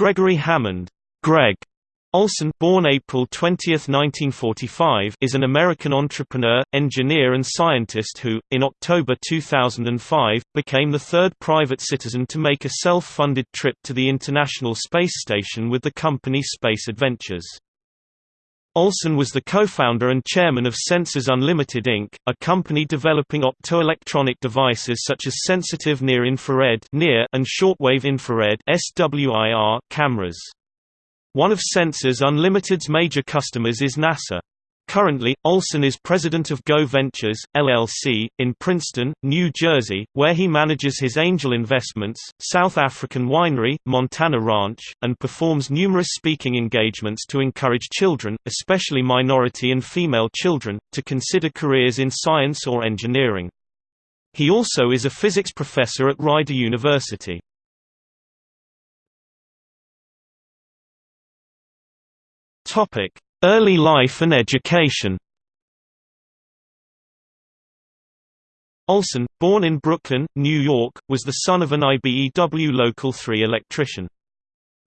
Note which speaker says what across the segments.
Speaker 1: Gregory Hammond Greg Olsen born April 20, 1945, is an American entrepreneur, engineer and scientist who, in October 2005, became the third private citizen to make a self-funded trip to the International Space Station with the company Space Adventures. Olsen was the co-founder and chairman of Sensors Unlimited Inc., a company developing optoelectronic devices such as sensitive near-infrared and shortwave infrared cameras. One of Sensors Unlimited's major customers is NASA. Currently, Olsen is president of Go Ventures, LLC, in Princeton, New Jersey, where he manages his angel investments, South African winery, Montana Ranch, and performs numerous speaking engagements to encourage children, especially minority and female children, to consider careers in science or engineering. He also is a physics professor at Rider University. Early life and education. Olsen, born in Brooklyn, New York, was the son of an IBEW Local 3 electrician.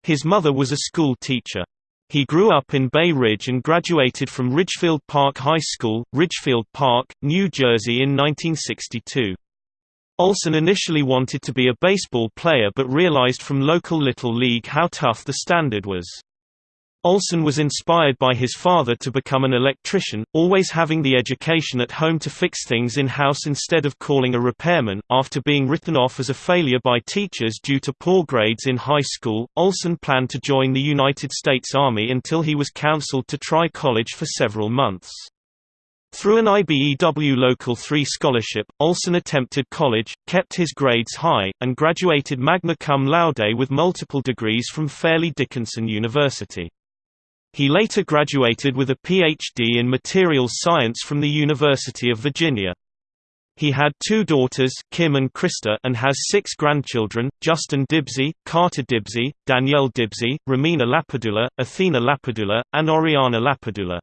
Speaker 1: His mother was a school teacher. He grew up in Bay Ridge and graduated from Ridgefield Park High School, Ridgefield Park, New Jersey in 1962. Olsen initially wanted to be a baseball player but realized from local Little League how tough the standard was. Olsen was inspired by his father to become an electrician, always having the education at home to fix things in-house instead of calling a repairman. After being written off as a failure by teachers due to poor grades in high school, Olsen planned to join the United States Army until he was counseled to try college for several months. Through an IBEW Local 3 scholarship, Olsen attempted college, kept his grades high, and graduated magna cum laude with multiple degrees from Fairleigh Dickinson University. He later graduated with a Ph.D. in materials science from the University of Virginia. He had two daughters, Kim and Krista, and has six grandchildren, Justin Dibsey, Carter Dibsey, Danielle Dibsey, Romina Lapadula, Athena Lapadula, and Oriana Lapadula.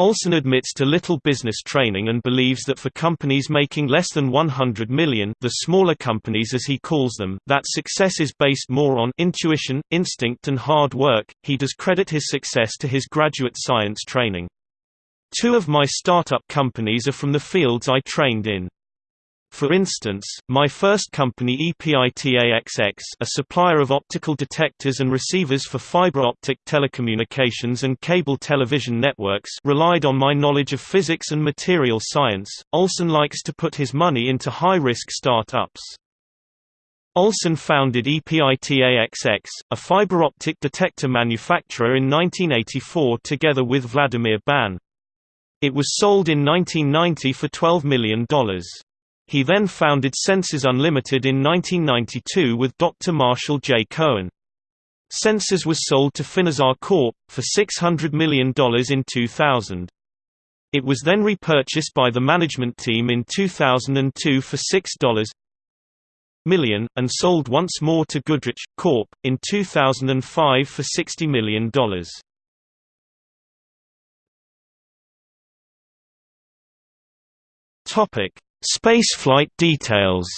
Speaker 1: Olsen admits to little business training and believes that for companies making less than 100 million the smaller companies as he calls them, that success is based more on intuition, instinct and hard work. He does credit his success to his graduate science training. Two of my startup companies are from the fields I trained in. For instance, my first company EPITAXX a supplier of optical detectors and receivers for fiber optic telecommunications and cable television networks relied on my knowledge of physics and material science. Olsen likes to put his money into high-risk startups. Olsen founded EPITAXX, a fiber optic detector manufacturer in 1984 together with Vladimir Ban. It was sold in 1990 for $12 million. He then founded Sensors Unlimited in 1992 with Dr. Marshall J. Cohen. Sensors was sold to Finisar Corp. for $600 million in 2000. It was then repurchased by the management team in 2002 for $6 million, and sold once more to Goodrich, Corp., in 2005 for $60 million. Spaceflight details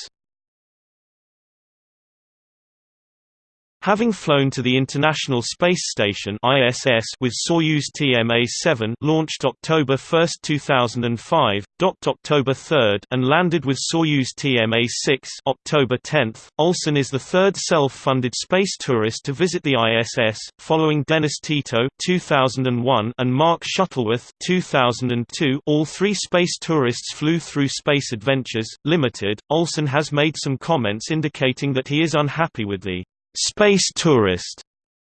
Speaker 1: Having flown to the International Space Station (ISS) with Soyuz TMA-7, launched October 1, 2005, docked October 3, and landed with Soyuz TMA-6, October 10, Olsen is the third self-funded space tourist to visit the ISS, following Dennis Tito (2001) and Mark Shuttleworth (2002). All three space tourists flew through Space Adventures Limited. Olsen has made some comments indicating that he is unhappy with the Space Tourist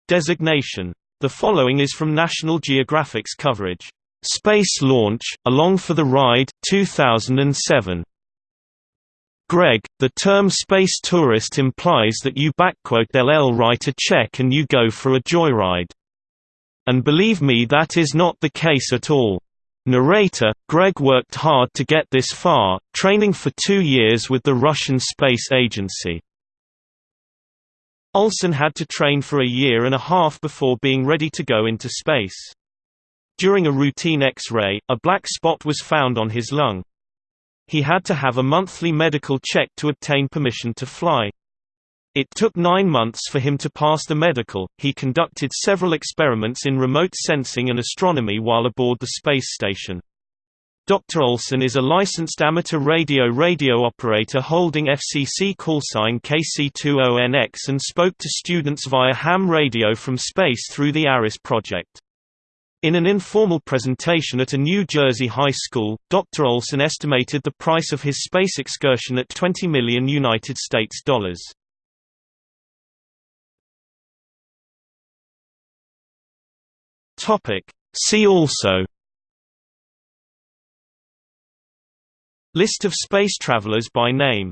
Speaker 1: designation. The following is from National Geographic's coverage. Space Launch, Along for the Ride, 2007. Greg, the term space tourist implies that you LL write a check and you go for a joyride. And believe me that is not the case at all. Narrator, Greg worked hard to get this far, training for two years with the Russian Space Agency. Olsen had to train for a year and a half before being ready to go into space. During a routine X-ray, a black spot was found on his lung. He had to have a monthly medical check to obtain permission to fly. It took nine months for him to pass the medical. He conducted several experiments in remote sensing and astronomy while aboard the space station. Dr. Olsen is a licensed amateur radio radio operator holding FCC callsign KC2ONX and spoke to students via ham radio from space through the ARISS project. In an informal presentation at a New Jersey high school, Dr. Olsen estimated the price of his space excursion at 20 million United States dollars. See also List of space travelers by name